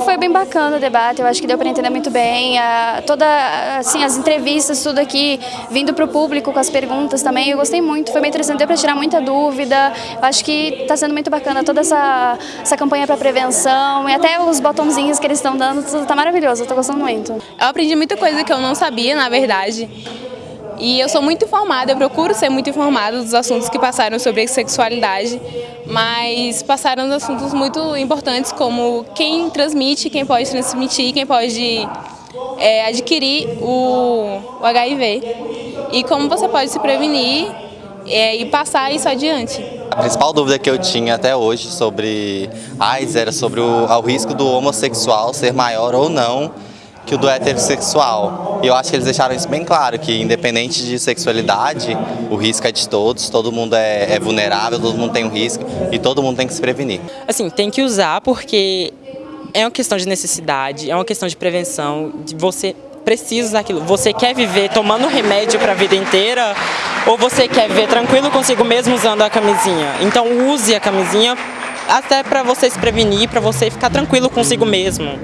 foi bem bacana o debate, eu acho que deu para entender muito bem. A, toda, assim, as entrevistas, tudo aqui, vindo para o público com as perguntas também, eu gostei muito, foi bem interessante, deu para tirar muita dúvida. Eu acho que está sendo muito bacana toda essa, essa campanha para prevenção e até os botãozinhos que eles estão dando, tudo está maravilhoso, estou gostando muito. Eu aprendi muita coisa que eu não sabia, na verdade. E eu sou muito informada, eu procuro ser muito informada dos assuntos que passaram sobre sexualidade, mas passaram assuntos muito importantes como quem transmite, quem pode transmitir, quem pode é, adquirir o, o, HIV e como você pode se prevenir é, e passar isso adiante. A principal dúvida que eu tinha até hoje sobre AIDS era sobre o, o risco do homossexual ser maior ou não que o do heterossexual. E eu acho que eles deixaram isso bem claro, que independente de sexualidade, o risco é de todos, todo mundo é, é vulnerável, todo mundo tem um risco e todo mundo tem que se prevenir. Assim, tem que usar porque é uma questão de necessidade, é uma questão de prevenção, de você precisa daquilo. Você quer viver tomando remédio para a vida inteira ou você quer viver tranquilo consigo mesmo usando a camisinha? Então use a camisinha até para você se prevenir, para você ficar tranquilo consigo mesmo.